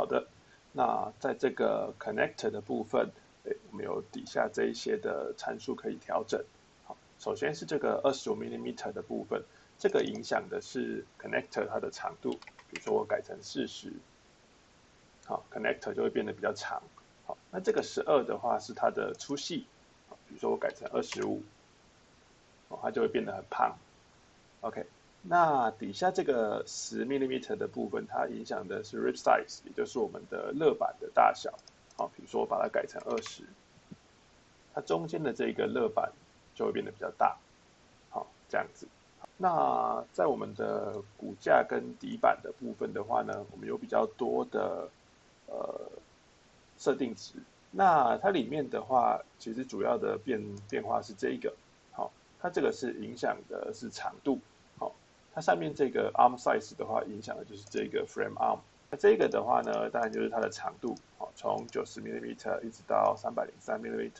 好的，那在这个 connector 的部分，诶，我们有底下这一些的参数可以调整。好，首先是这个二十五 millimeter 的部分，这个影响的是 connector 它的长度，比如说我改成四十，好，connector 就会变得比较长。好，那这个十二的话是它的粗细，比如说我改成二十五，哦，它就会变得很胖。OK。那底下这个十 millimeter 的部分，它影响的是 rib size，也就是我们的勒板的大小。好，比如说我把它改成二十，它中间的这个勒板就会变得比较大。好，这样子。那在我们的骨架跟底板的部分的话呢，我们有比较多的呃设定值。那它里面的话，其实主要的变变化是这一个。好，它这个是影响的是长度。它上面这个 arm size 的话，影响的就是这个 frame arm。那这个的话呢，当然就是它的长度，好，从九十 mm 一直到三百零三 mm。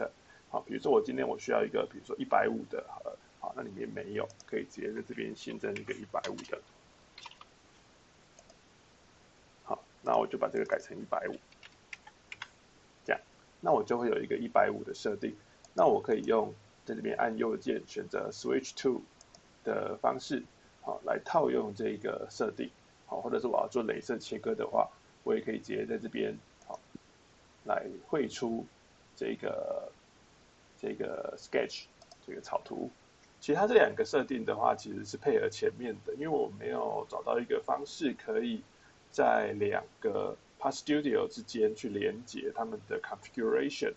好，比如说我今天我需要一个，比如说一百五的，好了，好，那里面没有，可以直接在这边新增一个一百五的。好，那我就把这个改成一百五，这样，那我就会有一个一百五的设定。那我可以用在这边按右键选择 switch to 的方式。来套用这个设定，好，或者是我要做镭射切割的话，我也可以直接在这边，好，来绘出这个这个 sketch 这个草图。其实它这两个设定的话，其实是配合前面的，因为我没有找到一个方式可以在两个 Part Studio 之间去连接他们的 configuration，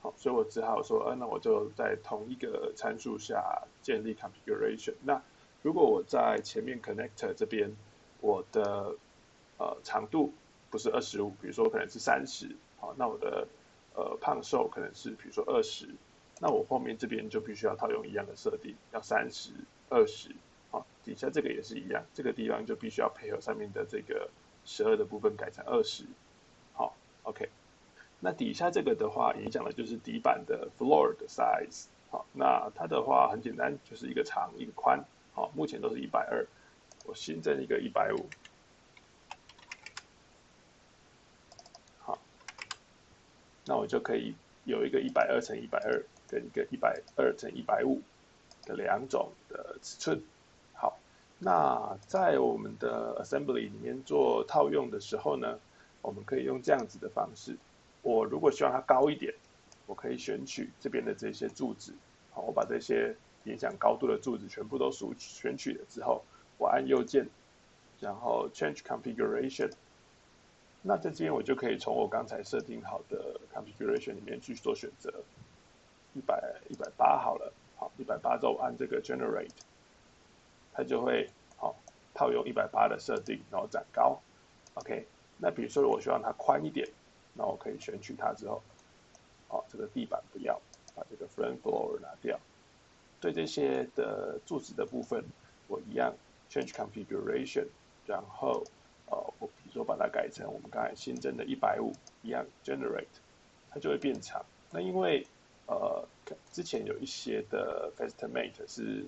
好，所以我只好说，呃，那我就在同一个参数下建立 configuration，那。如果我在前面 connector 这边，我的呃长度不是二十五，比如说可能是三十，好，那我的呃胖瘦可能是比如说二十，那我后面这边就必须要套用一样的设定，要三十、二十，好，底下这个也是一样，这个地方就必须要配合上面的这个十二的部分改成二十，好，OK，那底下这个的话，影响的就是底板的 floor 的 size，好，那它的话很简单，就是一个长一个宽。好，目前都是一百二，我新增一个一百五，好，那我就可以有一个一百二乘一百二跟一个一百二乘一百五的两种的尺寸。好，那在我们的 assembly 里面做套用的时候呢，我们可以用这样子的方式。我如果希望它高一点，我可以选取这边的这些柱子，好，我把这些。影响高度的柱子全部都选选取了之后，我按右键，然后 Change Configuration。那在这边我就可以从我刚才设定好的 Configuration 里面去做选择，一百一百八好了，好一百八之后按这个 Generate，它就会好套用一百八的设定，然后展高。OK，那比如说我希望它宽一点，那我可以选取它之后，好这个地板不要，把这个 Front Floor 拿掉。对这些的柱子的部分，我一样 change configuration，然后呃，我比如说把它改成我们刚才新增的一百五，一样 generate，它就会变长。那因为呃之前有一些的 Festimate 是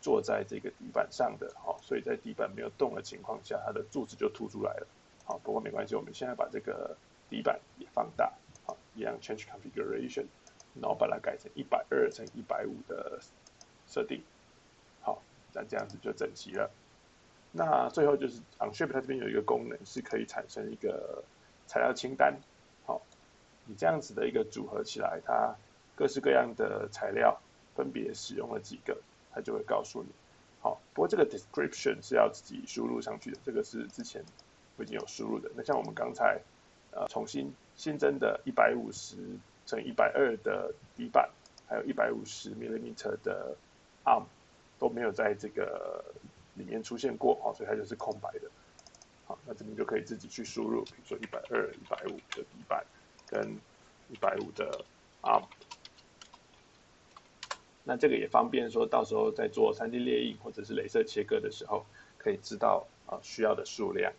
坐在这个底板上的，好，所以在底板没有动的情况下，它的柱子就凸出来了。好，不过没关系，我们现在把这个底板也放大，好，一样 change configuration，然后把它改成一百二乘一百五的。设定好，那这样子就整齐了。那最后就是 OnShape 它这边有一个功能是可以产生一个材料清单。好，你这样子的一个组合起来，它各式各样的材料分别使用了几个，它就会告诉你。好，不过这个 description 是要自己输入上去的，这个是之前我已经有输入的。那像我们刚才呃重新新增的一百五十乘一百二的底板，还有一百五十 millimeter 的。Arm 都没有在这个里面出现过，好，所以它就是空白的。好，那这边就可以自己去输入，比如说一百二、一百五的底板跟一百五的 arm。那这个也方便说到时候在做 3D 列印或者是镭射切割的时候，可以知道啊需要的数量。